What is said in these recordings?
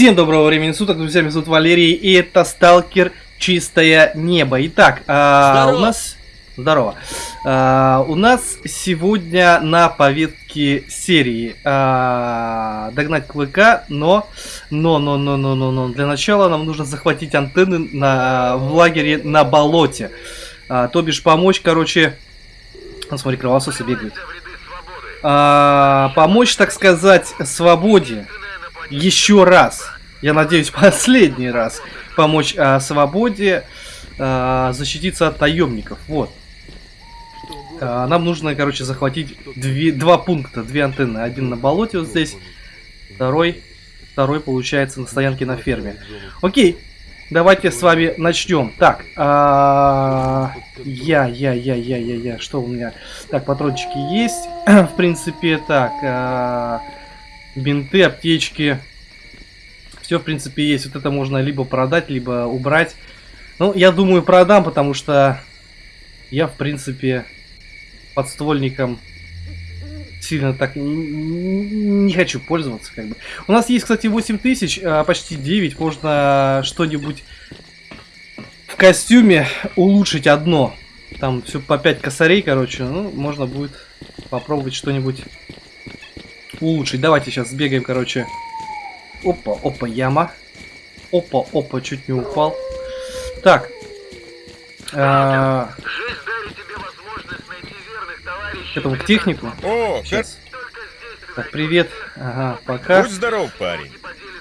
Всем доброго времени суток, друзья, меня зовут Валерий, и это Сталкер Чистое Небо. Итак, а, у нас... Здорово. А, у нас сегодня на повестке серии а, догнать клыка, но, но, но, но, но, но, но, для начала нам нужно захватить антенны на, в лагере на болоте. А, то бишь помочь, короче... Ну, смотри, кровососы бегают. А, помочь, так сказать, свободе еще раз, я надеюсь, последний раз помочь а, свободе а, защититься от наемников. Вот. А, нам нужно, короче, захватить две, два пункта, две антенны. Один на болоте вот здесь, второй, второй получается на стоянке на ферме. Окей, давайте с вами начнем. Так, а, я, я, я, я, я, я, что у меня? Так, патрончики есть, в принципе, так, а, бинты, аптечки. Все, в принципе, есть. Вот это можно либо продать, либо убрать. Ну, я думаю, продам, потому что я, в принципе, подствольником сильно так не хочу пользоваться. Как бы. У нас есть, кстати, 8000, а почти 9. Можно что-нибудь в костюме улучшить одно. Там все по 5 косарей, короче. Ну, можно будет попробовать что-нибудь улучшить. Давайте сейчас сбегаем, короче. Опа, опа, яма. Опа, опа, чуть не упал. Так. А... Этому к технику. О, сейчас. Так, привет. Ага, пока. Будь здоров, парень.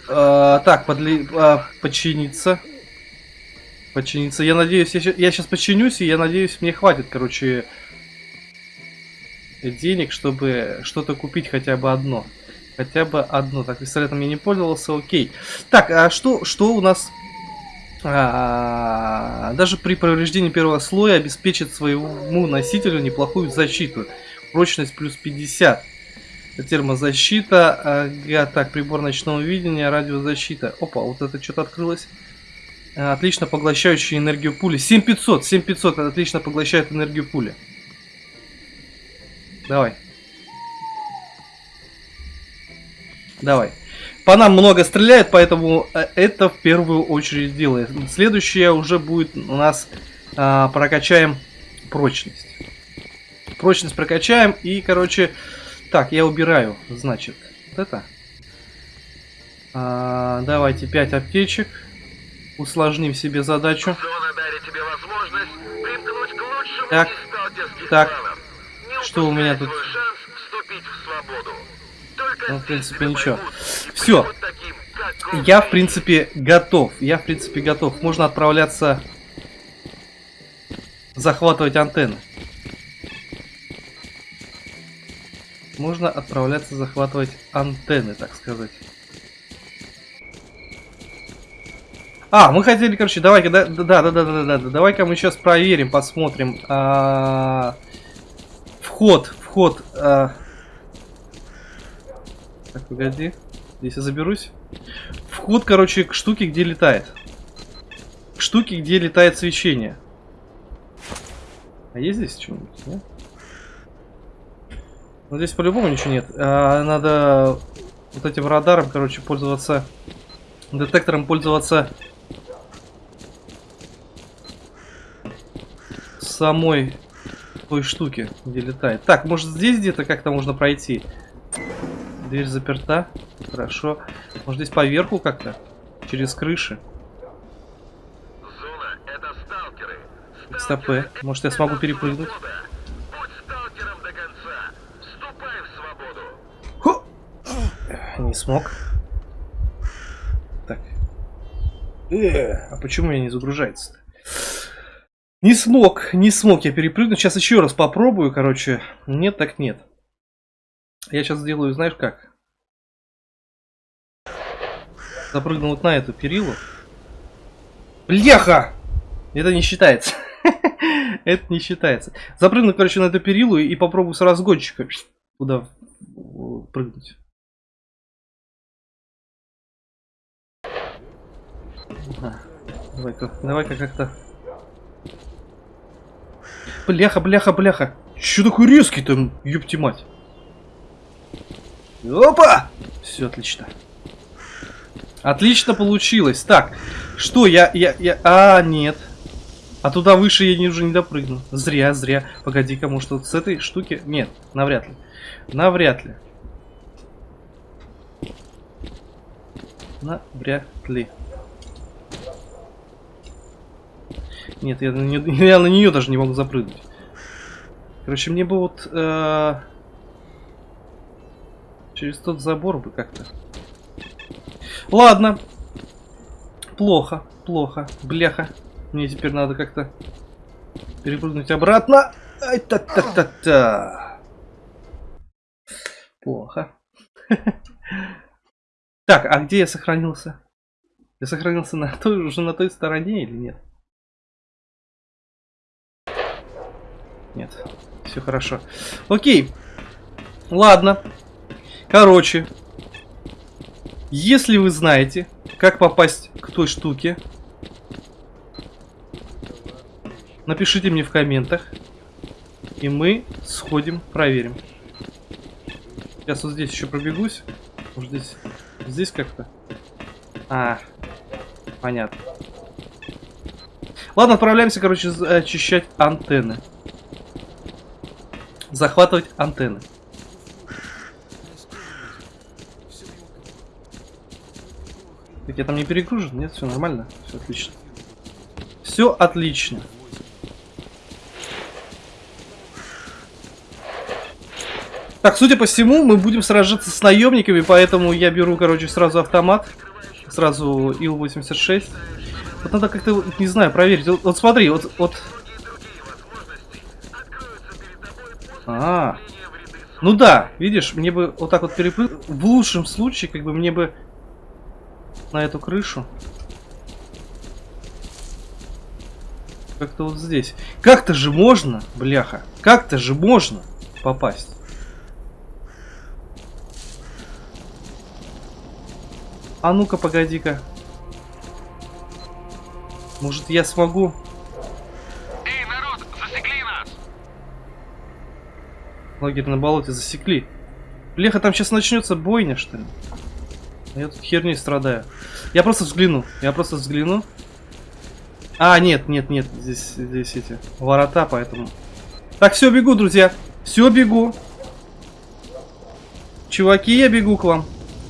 А, так, подли... а, подчиниться. Подчиниться. Я надеюсь, я, я сейчас подчинюсь, и я надеюсь, мне хватит, короче, денег, чтобы что-то купить хотя бы одно. Хотя бы одно. Так, пистолетом я не пользовался, окей. Так, а что, что у нас... А, даже при повреждении первого слоя обеспечит своему носителю неплохую защиту. Прочность плюс 50. Термозащита. Ага, так, прибор ночного видения, радиозащита. Опа, вот это что-то открылось. Отлично поглощающая энергию пули. 7500, 7500 отлично поглощает энергию пули. Давай. Давай. По нам много стреляет, поэтому э, это в первую очередь делает. Следующее уже будет у нас а, прокачаем прочность. Прочность прокачаем и, короче, так, я убираю, значит, вот это. А, давайте 5 аптечек. Усложним себе задачу. Так, так, что у меня тут? Ну, в принципе, ничего. Все. Я, в принципе, готов. Я, в принципе, готов. Можно отправляться захватывать антенны. Можно отправляться захватывать антенны, так сказать. А, мы хотели, короче, давай-ка, да, да, да, да, да, да, да, давай-ка мы сейчас проверим, посмотрим. А, вход, вход. А... Так, погоди. Здесь я заберусь. Вход, короче, к штуке, где летает. К штуке, где летает свечение. А есть здесь что-нибудь, да? Ну, здесь по-любому ничего нет. А, надо вот этим радаром, короче, пользоваться... Детектором пользоваться... Самой той штуки, где летает. Так, может здесь где-то как-то можно пройти? Дверь заперта. Хорошо. Может здесь поверху как-то? Через крыши? Зона, это сталкеры. Стопы. Может я смогу перепрыгнуть? Не смог. Так. Э, а почему я не загружается-то? Не смог, не смог я перепрыгнуть. Сейчас еще раз попробую, короче. Нет, так нет. Я сейчас сделаю, знаешь как? Запрыгну вот на эту перилу. Бляха! Это не считается. Это не считается. Запрыгну, короче, на эту перилу и попробую с разгончика туда прыгнуть. Давай-ка, давай-ка как-то Бляха, бляха, бляха. Че такой резкий там, ёпти мать. Опа! Все отлично. Отлично получилось. Так, что я, я, я... А, нет. А туда выше я не, уже не допрыгну. Зря, зря. Погоди-ка, может вот с этой штуки... Нет, навряд ли. Навряд ли. Навряд ли. Нет, я на, нее, я на нее даже не могу запрыгнуть. Короче, мне бы вот... Э, через тот забор бы как-то. Ладно. Плохо, плохо. Бляха. Мне теперь надо как-то перепрыгнуть обратно. Ай, та-та-та-та. Плохо. Так, а где я сохранился? Я сохранился на той, уже на той стороне или нет? Нет, все хорошо. Окей. Ладно. Короче, если вы знаете, как попасть к той штуке, напишите мне в комментах, и мы сходим, проверим. Сейчас вот здесь еще пробегусь. Может здесь, здесь как-то? А, понятно. Ладно, отправляемся, короче, очищать антенны. Захватывать антенны. Так я там не перегружен? Нет, все нормально. Все отлично. Все отлично. Так, судя по всему, мы будем сражаться с наемниками, поэтому я беру, короче, сразу автомат. Сразу Ил-86. Вот надо как-то, не знаю, проверить. Вот, вот смотри, вот, вот... А, -а, а, ну да, видишь, мне бы вот так вот перепрыгнуть. В лучшем случае, как бы мне бы на эту крышу. Как-то вот здесь. Как-то же можно, бляха, как-то же можно попасть. А ну-ка, погоди-ка. Может, я смогу? Эй, народ, засекли нас! Лагерь на болоте засекли. Леха, там сейчас начнется бойня, что ли? Я тут херней страдаю. Я просто взгляну. Я просто взгляну. А, нет, нет, нет. Здесь, здесь эти ворота, поэтому... Так, все, бегу, друзья. Все, бегу. Чуваки, я бегу к вам.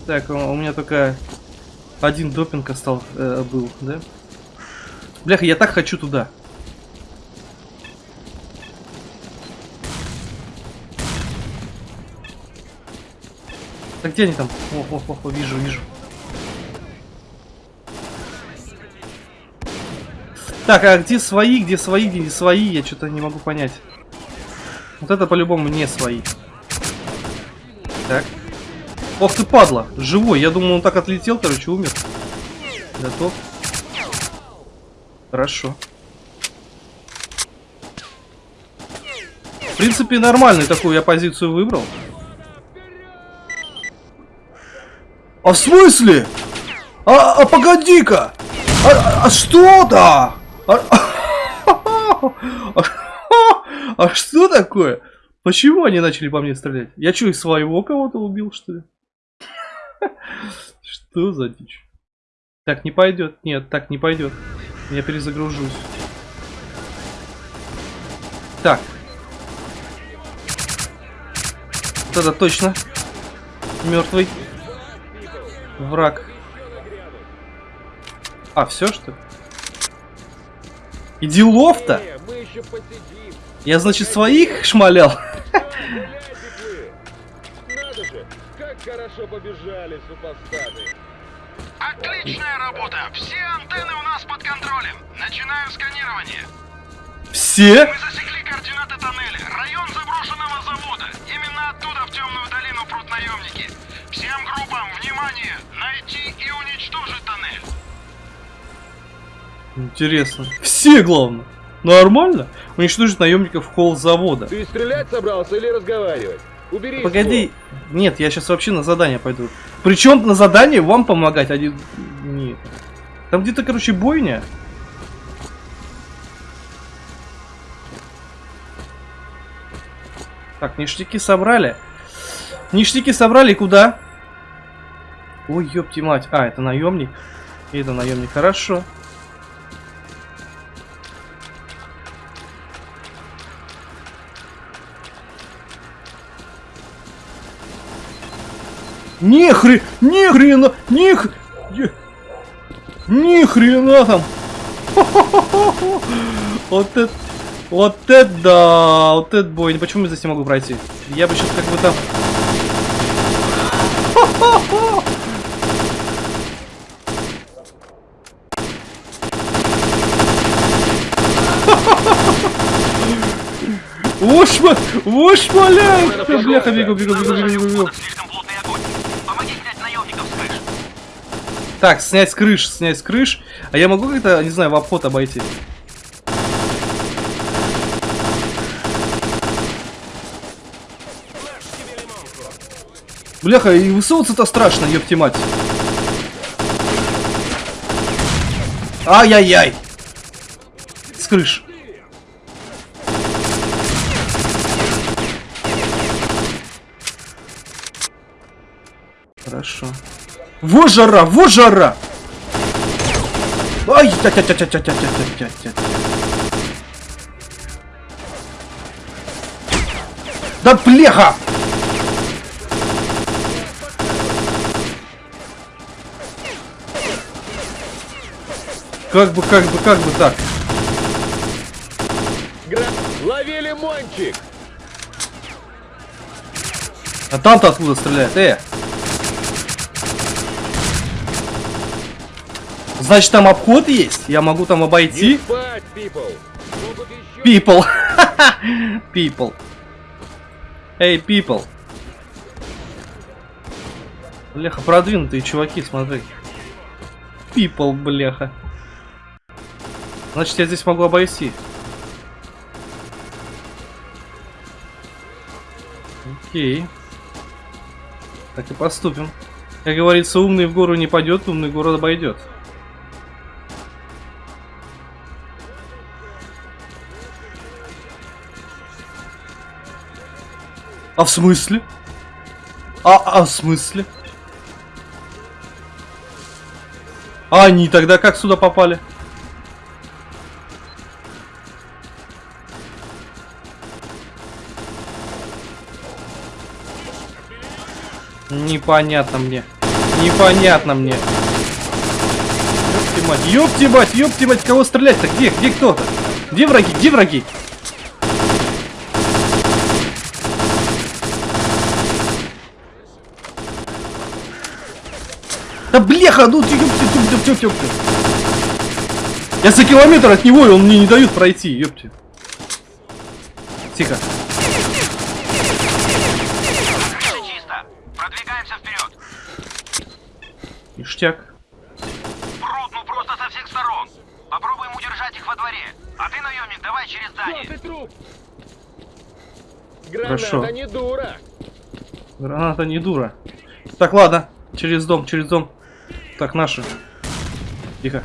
Так, у меня только один допинг остал, э, был, да? Бляха, я так хочу туда. Так где они там? О, о, о, о вижу, вижу. Так, а где свои, где свои, где не свои, я что-то не могу понять. Вот это по-любому не свои. Так. Ох ты, падла, живой. Я думал, он так отлетел, короче, умер. Готов. Хорошо. В принципе, нормальную такую я позицию выбрал. А в смысле? А, а погоди-ка! А, а, что-то? А, а, а что такое? Почему они начали по мне стрелять? Я что, из своего кого-то убил, что ли? Что за дичь? Так не пойдет. Нет, так не пойдет. Я перезагружусь. Так. Вот это точно. Мертвый. Враг. А, все что ли? И делов-то? Я, значит, своих шмалял? хорошо побежали, супостаты. Отличная работа! Все антенны у нас под контролем. Начинаю сканирование. Все? Мы засекли координаты тоннеля. Район заброшенного завода. Именно оттуда в темную долину прут наемники. Всем группам, внимание! Найти и уничтожить тоннель. Интересно. Все, главное. Нормально? Уничтожить наемников в холл завода. Ты стрелять собрался или разговаривать? Убери Погоди. Его. Нет, я сейчас вообще на задание пойду. Причем на задание вам помогать, а не... Нет. Там где-то, короче, бойня. Так, ништяки собрали. Ништяки собрали куда? Ой, ёпти мать. А, это наемник. Это наемник. Хорошо. Ни хрена, ни хрена, ни х... Ни хрена там. Вот это, вот это да, вот это бой. Почему я здесь не могу пройти? Я бы сейчас как бы там... Ушма! Ушмаляет! Бляха, бегу, бегу, бегу, бегу, бегу. Так, снять с крыш, снять с крыш. А я могу как-то, не знаю, в обход обойти? Бляха, и высовываться-то страшно, ёпти мать. Ай-яй-яй. С крыш. Хорошо. Во жара, во жара! Ай, тя тя тя тя тя тя тя тя тя Да плеха! Как бы, как бы, как бы так. Гра... Лови лимончик! А там-то откуда стреляет? Э! Значит, там обход есть? Я могу там обойти? People! People. people. Эй, hey, people. Бляха, продвинутые чуваки, смотри. People, бляха. Значит, я здесь могу обойти. Окей. Так и поступим. Как говорится, умный в гору не пойдет, умный город обойдет. А в смысле? А, а в смысле? А они тогда как сюда попали? Непонятно мне. Непонятно мне. Ёпти мать, ёпти мать, ёпти мать, кого стрелять-то? Где, где кто-то? Где враги, где враги? Да блеха, ну ты ёпти, ёпти, ёпти, ёпти. Я за километр от него, и он мне не дает пройти, ёпти. Тихо. чисто. Продвигаемся вперед. Ништяк. Прут, ну просто со всех сторон. Попробуем удержать их во дворе. А ты, наемник, давай через здание. Ты труп! Хорошо. Граната не дура! Граната не дура. Так, ладно. Через дом, через дом. Так, наши. Тихо.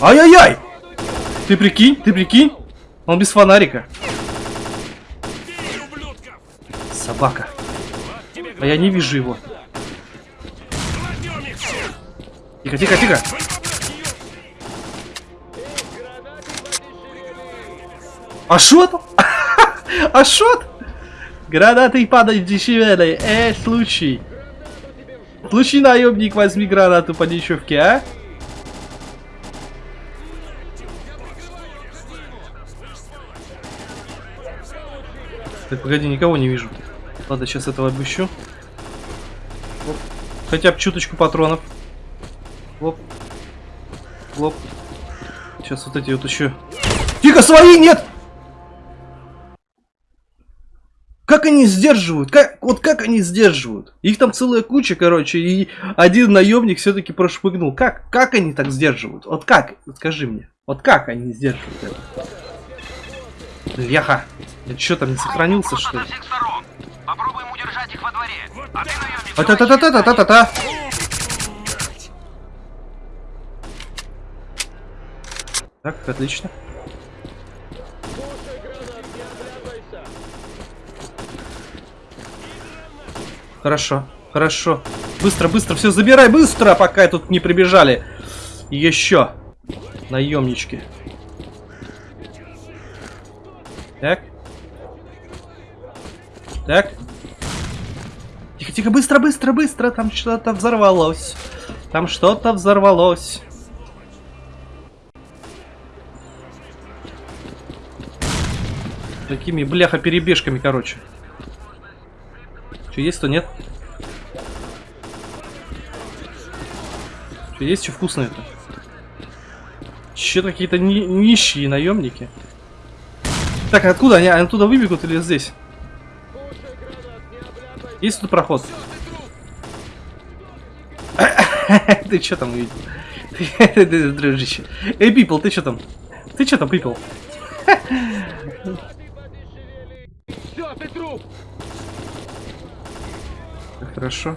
Ай-яй-яй! Ты прикинь, ты прикинь? Он без фонарика. Собака. А я не вижу его. Тихо, тихо, тихо. А шот? А шот? Гранаты падают дешевле. Э, случай. Случай, наемник, возьми гранату по дешевке, а? Так, погоди, никого не вижу. Ладно, сейчас этого обыщу. Оп. Хотя бы чуточку патронов. Лоп. Лоп. Сейчас вот эти вот еще. Тихо, свои нет! Как они сдерживают? Как, вот как они сдерживают? Их там целая куча, короче, и один наемник все-таки прошмыгнул. Как? Как они так сдерживают? Вот как? Вот скажи мне. Вот как они сдерживают это? Бляха. Я что там не сохранился, что ли? Попробуем удержать их во дворе. А ты, наемник, а та та та та та та та Так, отлично. Хорошо, хорошо. Быстро, быстро, все забирай, быстро, пока тут не прибежали. Еще. Наемнички. Так. Так. Тихо, тихо, быстро, быстро, быстро. Там что-то взорвалось. Там что-то взорвалось. Такими бляха-перебежками, короче. Что есть, что нет? Что есть, что вкусное-то? Че какие-то ни нищие наемники? Так, откуда они? Они оттуда выбегут или здесь? Есть тут проход? Ты что там увидел? Дружище. Эй, Пипл, ты что там? Ты что там, Пипл? Все, ты труп! Хорошо.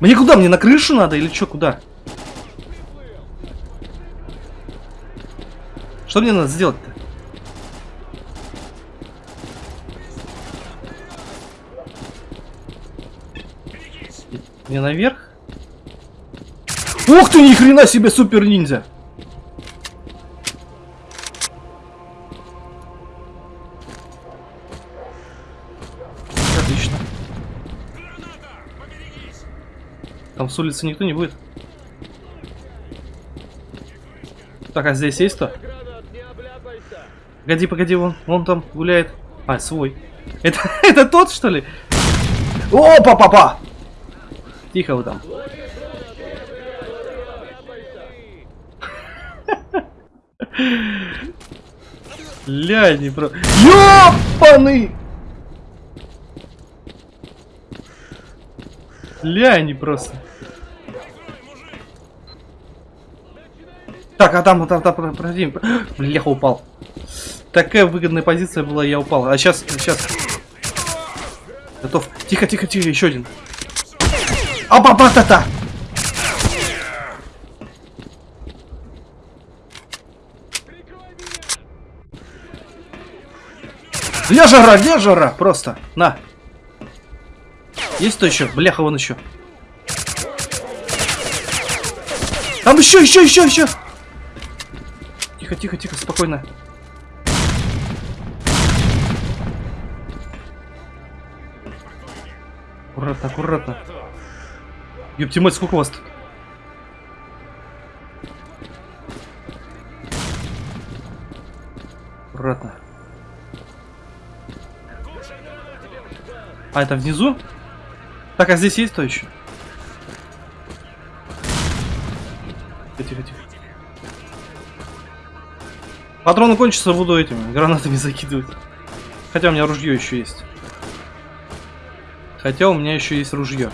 Мне куда? Мне на крышу надо или что? Куда? Что мне надо сделать-то? Мне наверх? Ух ты, ни хрена себе супер ниндзя! С улицы никто не будет. Так, а здесь есть кто? Не! Погоди, погоди, вон, вон там гуляет. А, свой. Это, это тот, что ли? О, папа! Тихо вы там. Ля, не про... Ёпаны! Ля, они просто. Так, а там, там, там, подожди. Бляха, упал. Такая выгодная позиция была, я упал. А сейчас, сейчас. Готов. Тихо, тихо, тихо, еще один. Апа-па-та-та! Для жара, для жара, просто. На. Есть кто еще? Бляха, вон еще. Там еще, еще, еще, еще. Тихо, тихо, тихо, спокойно. Аккуратно, аккуратно. Ёпти мать, сколько у вас тут? Аккуратно. А, это внизу? Так, а здесь есть кто еще? Патроны кончатся, буду этими гранатами закидывать. Хотя у меня ружье еще есть. Хотя у меня еще есть ружье.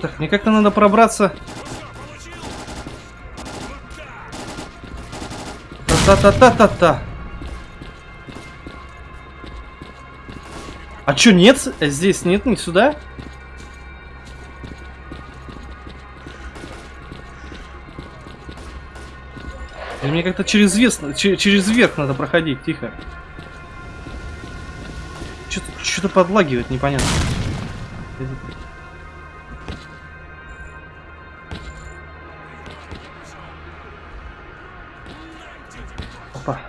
Так, мне как-то надо пробраться. Та-та-та-та-та-та. А чё, нет? Здесь нет, не сюда? Мне как-то через, вес, че- через верх надо проходить, тихо. Что-то подлагивает, непонятно. Опа.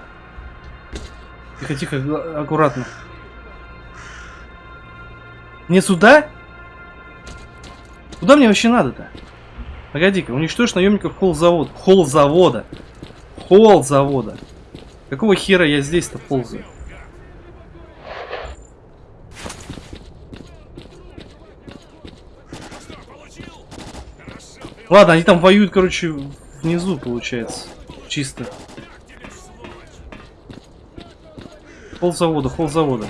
Тихо, тихо, аккуратно. Не сюда? Куда мне вообще надо-то? Погоди-ка, уничтожь наемников холл завода. Холл завода. Какого хера я здесь-то ползаю? Ладно, они там воюют, короче, внизу, получается. Чисто. Холл завода, холл завода.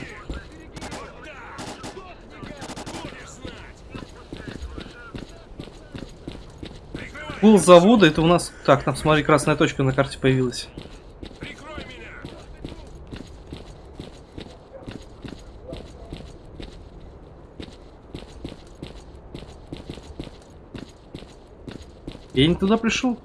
Пул завода, это у нас... Так, там, смотри, красная точка на карте появилась. Я не туда пришел.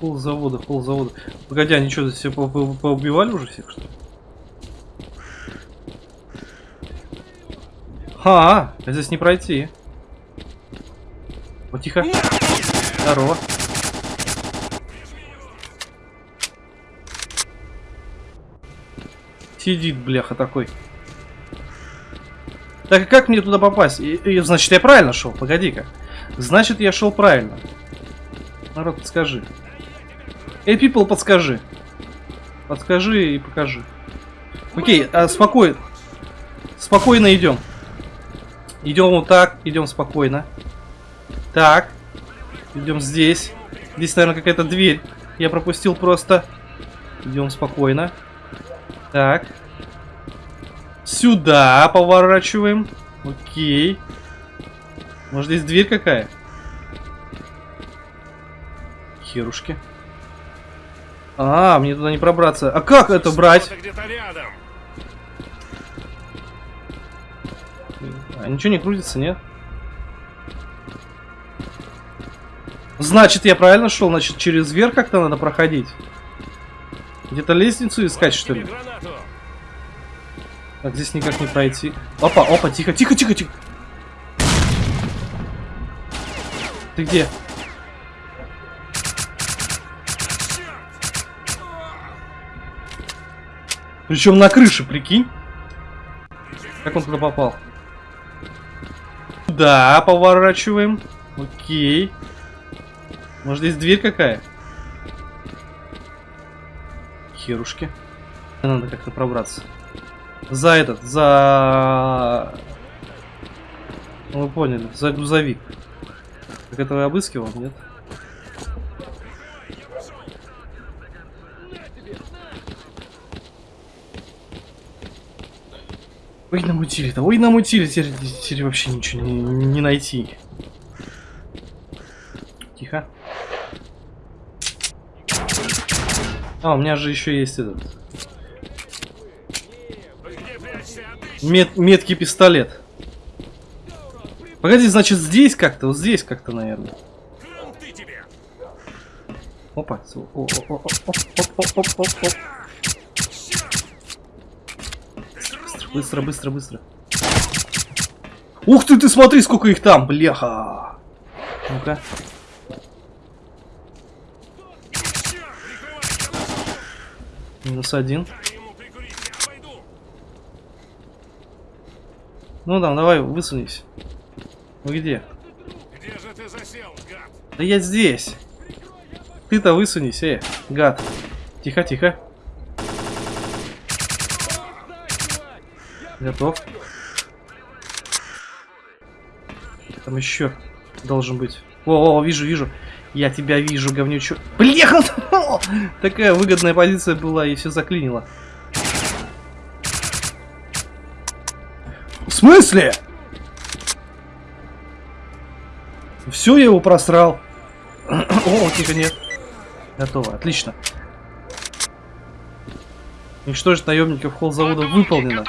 Пол завода, пол завода. Погоди, они что, здесь все поубивали уже всех, что ли? А, а здесь не пройти. Вот тихо. Здорово. Сидит, бляха, такой. Так, а как мне туда попасть? И, и, значит, я правильно шел, погоди-ка. Значит, я шел правильно. Народ, подскажи. Эй, people, подскажи. Подскажи и покажи. Окей, а, спокойно. Спокойно идем. Идем вот так, идем спокойно. Так. Идем здесь. Здесь, наверное, какая-то дверь. Я пропустил просто. Идем спокойно. Так. Сюда поворачиваем. Окей. Может здесь дверь какая? Херушки. А, мне туда не пробраться. А как это брать? А ничего не крутится, нет? Значит, я правильно шел? Значит, через верх как-то надо проходить. Где-то лестницу искать, что ли? Так, здесь никак не пройти. Опа, опа, тихо, тихо, тихо, тихо. Ты где? Причем на крыше, прикинь. Как он туда попал? Да, поворачиваем. Окей. Может здесь дверь какая? Херушки. Надо как-то пробраться. За этот, за... Ну, вы поняли, за грузовик. Как этого я обыскивал, нет? Ой, намутили-то, ой, намутили, теперь, теперь вообще ничего не, не найти. Тихо. А, у меня же еще есть этот. Мет, меткий пистолет. Погоди, значит здесь как-то, вот здесь как-то, наверное. Опа. О, о, о, оп, оп, оп, оп, оп, оп. Быстро, быстро, быстро. Ух ты, ты смотри, сколько их там, бляха. Ну-ка. Минус один. Ну там, давай, высунись. Вы где? Где же ты засел, гад? Да я здесь. Ты-то высунись, э, гад. Тихо, тихо. Готов. Там еще должен быть. О, о, вижу, вижу. Я тебя вижу, говнючу. Блеха! Такая выгодная позиция была и все заклинило. В смысле? Все, я его просрал. О, тихо, нет. Готово, отлично. Уничтожить наемников холл завода выполнено.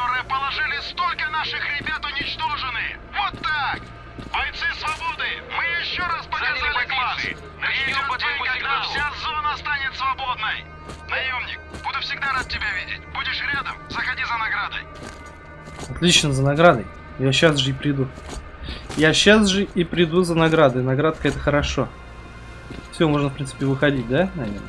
Отлично, за наградой. Я сейчас же и приду. Я сейчас же и приду за наградой. Наградка это хорошо. Все, можно, в принципе, выходить, да, наверное?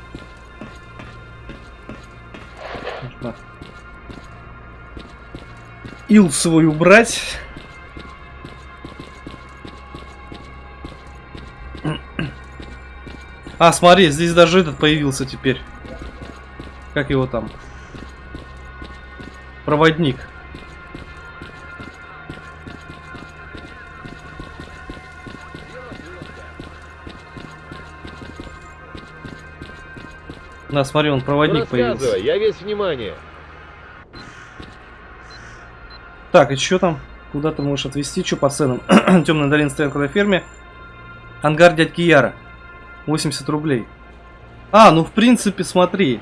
Ил свой убрать. А, смотри, здесь даже этот появился теперь. Как его там? Проводник. На, смотри, он проводник появился. Рассказывай, я весь внимание. Так, и что там? Куда ты можешь отвезти? Что по ценам? Темная долина стоянка на ферме. Ангар дядьки Яра. 80 рублей. А, ну в принципе, смотри.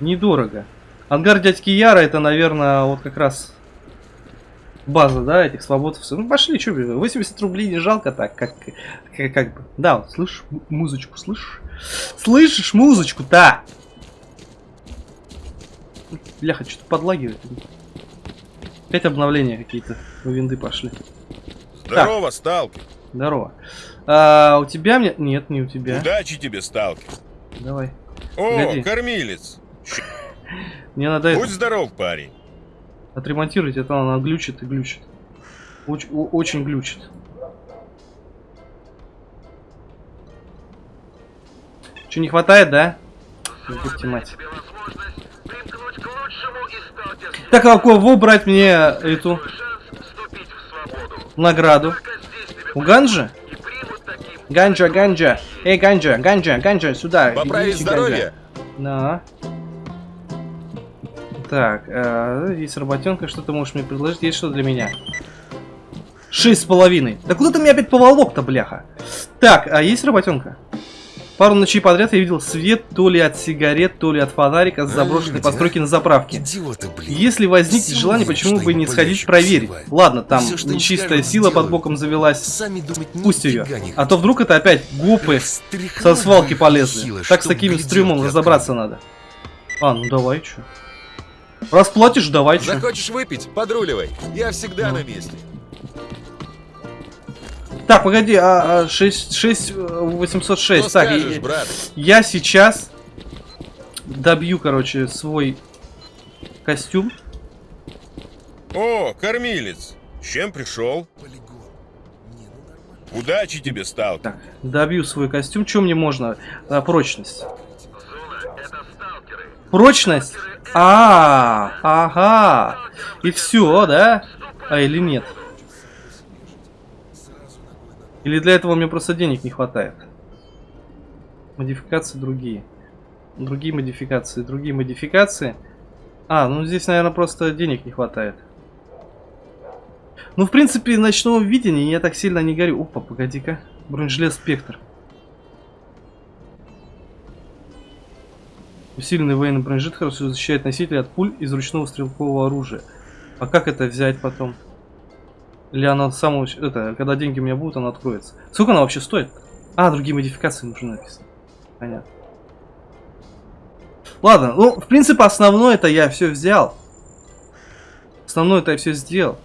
Недорого. Ангар дядьки Яра это, наверное, вот как раз база, да, этих свободовцев. Ну, пошли, что, 80 рублей не жалко так, как, как, как бы. Да, вот, слышишь музычку, слышишь? Слышишь музычку-то? Бляха, что-то подлагивает. Опять обновления какие-то у винды пошли. Здорово, сталкер. Здорово. А, у тебя мне... Нет, не у тебя. Удачи тебе, сталкер. Давай. О, Погоди. кормилец. Мне надо это... Будь здоров, парень. Отремонтировать, это она глючит и глючит. Оч- о- очень глючит. Че, не хватает, да? Ёпте мать. Так, а кого брать мне эту награду? У Ганджи? и примут таким. Ганджа, Ганджа. Эй, Ганджа, Ганджа, Ганджа, сюда. Поправить здоровье? Да. Так, э, есть работенка, что ты можешь мне предложить? Есть что для меня? Шесть с половиной. Да куда ты меня опять поволок-то, бляха? Так, а есть работенка? Пару ночей подряд я видел свет то ли от сигарет, то ли от фонарика с заброшенной люди, постройки на заправке. Идиоты, блин. Если возникнет желание, почему бы не сходить проверить? Ладно, там нечистая сила под боком завелась. Сами думать Пусть ее. А то вдруг это опять гупы Встряхнул со свалки полезли. хило, Так с таким стрюмом разобраться надо. А, ну давай, чё. Расплатишь, давай. Захочешь выпить? Подруливай. Я всегда Ну. на месте. Так, погоди, а, а 6, 6, э, 806. Что так, скажешь, я- брат? я сейчас добью, короче, свой костюм. О, кормилец. С чем пришел? Полигон. Не, ну нормально. Удачи тебе, сталкер. Так, добью свой костюм. Чем мне можно? А, прочность. Зона — это сталкеры. Прочность? А, ага. И все, да? А или нет? Или для этого мне просто денег не хватает? Модификации другие. Другие модификации, другие модификации. А, ну здесь, наверное, просто денег не хватает. Ну, в принципе, ночного видения я так сильно не горю. Опа, погоди-ка. Бронежилет Спектр. Усиленный военный бронежилет хорошо защищает носителя от пуль из ручного стрелкового оружия. А как это взять потом? Или она само... Это, когда деньги у меня будут, она откроется. Сколько она вообще стоит? А, другие модификации нужно написано. Понятно. Ладно, ну, в принципе, основное это я все взял. Основное это я все сделал.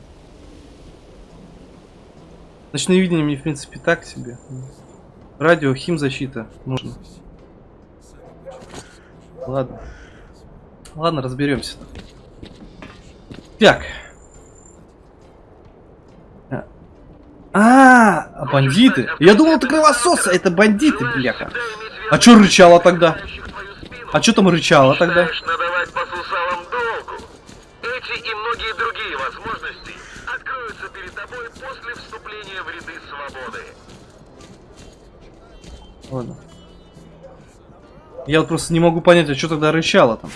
Ночное видение мне, в принципе, так себе. Радио, химзащита нужно. Ладно. Ладно, разберемся. Так. А, а, бандиты. Я думал, это кровососы, а это бандиты, бляха. А чё рычало тогда? А чё там рычало тогда? Знаешь, надавать по сусалам долгу. Эти и многие другие возможности откроются перед тобой после вступления в ряды свободы. Ладно. Я вот просто не могу понять, а что тогда рычало там.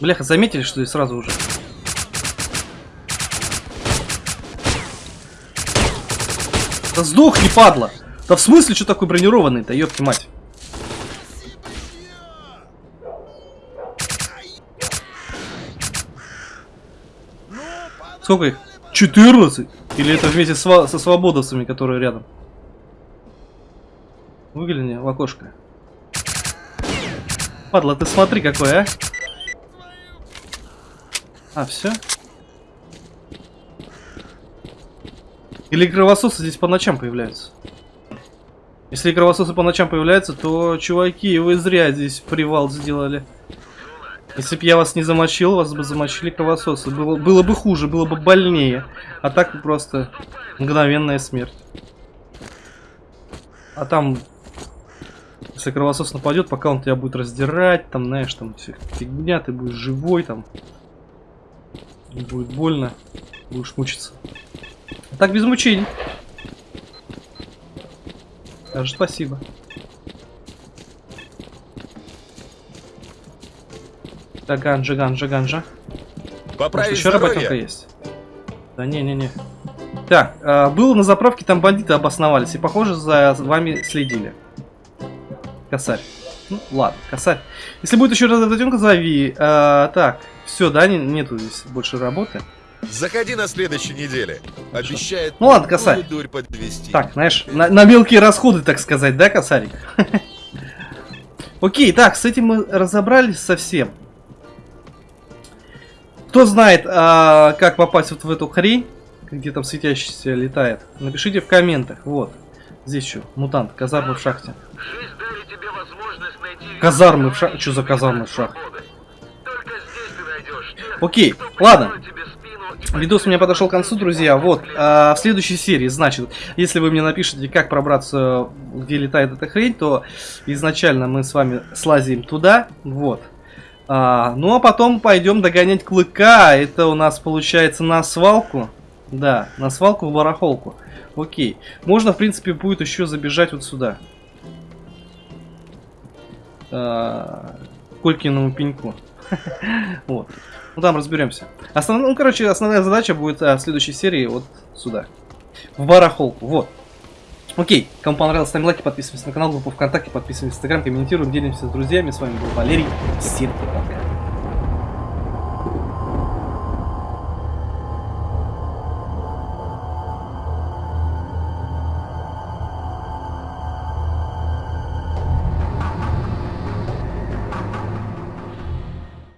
Бляха, заметили, что ли, сразу уже? Да сдохни, падла! Да в смысле, что такой бронированный-то, ёпки мать? Сколько их? 14? Или это вместе со свободовцами, которые рядом? Выгляни в окошко. Падла, ты смотри какой, а? А, все? Или кровососы здесь по ночам появляются? Если кровососы по ночам появляются, то, чуваки, вы зря здесь привал сделали. Если бы я вас не замочил, вас бы замочили кровососы. Было, было бы хуже, было бы больнее. А так просто мгновенная смерть. А там, если кровосос нападет, пока он тебя будет раздирать, там, знаешь, там вся фигня, ты будешь живой, там. Будет больно, будешь мучиться. А так без мучений. Даже спасибо. Так, ганжа, ганжа, ганжа. Может, Поправить еще работенка есть? Да не-не-не. Так, э, был на заправке, там бандиты обосновались и, похоже, за вами следили. Косарь. Ну, ладно, косарь. Если будет еще раз эта зови. Э, так, все, да, не, нету здесь больше работы. Заходи на следующей неделе. Обещает Ну ладно, косарь. дурь подвести. Так, знаешь, на, на мелкие расходы, так сказать, да, косарик? Окей, так, с этим мы разобрались совсем. Кто знает, а, как попасть вот в эту хрень, где там светящийся летает, напишите в комментах. Вот, здесь еще мутант, казармы в шахте. Казармы в шахте. Что за казармы в шахте? Окей, ладно. Видос у меня подошел к концу, друзья. Вот, а, в следующей серии, значит, если вы мне напишите, как пробраться, где летает эта хрень, то изначально мы с вами слазим туда, вот. А, ну а потом пойдем догонять клыка. Это у нас получается на свалку. Да, на свалку в барахолку. Окей. Можно, в принципе, будет еще забежать вот сюда. А, Колькиному пеньку. Вот. Ну там разберемся. Основ... Ну, короче, основная задача будет а, в следующей серии вот сюда. В барахолку. Вот. Окей. Кому понравилось, ставим лайки, подписываемся на канал, группу ВКонтакте, подписываемся в Инстаграм, комментируем, делимся с друзьями. С вами был Валерий. Всем пока.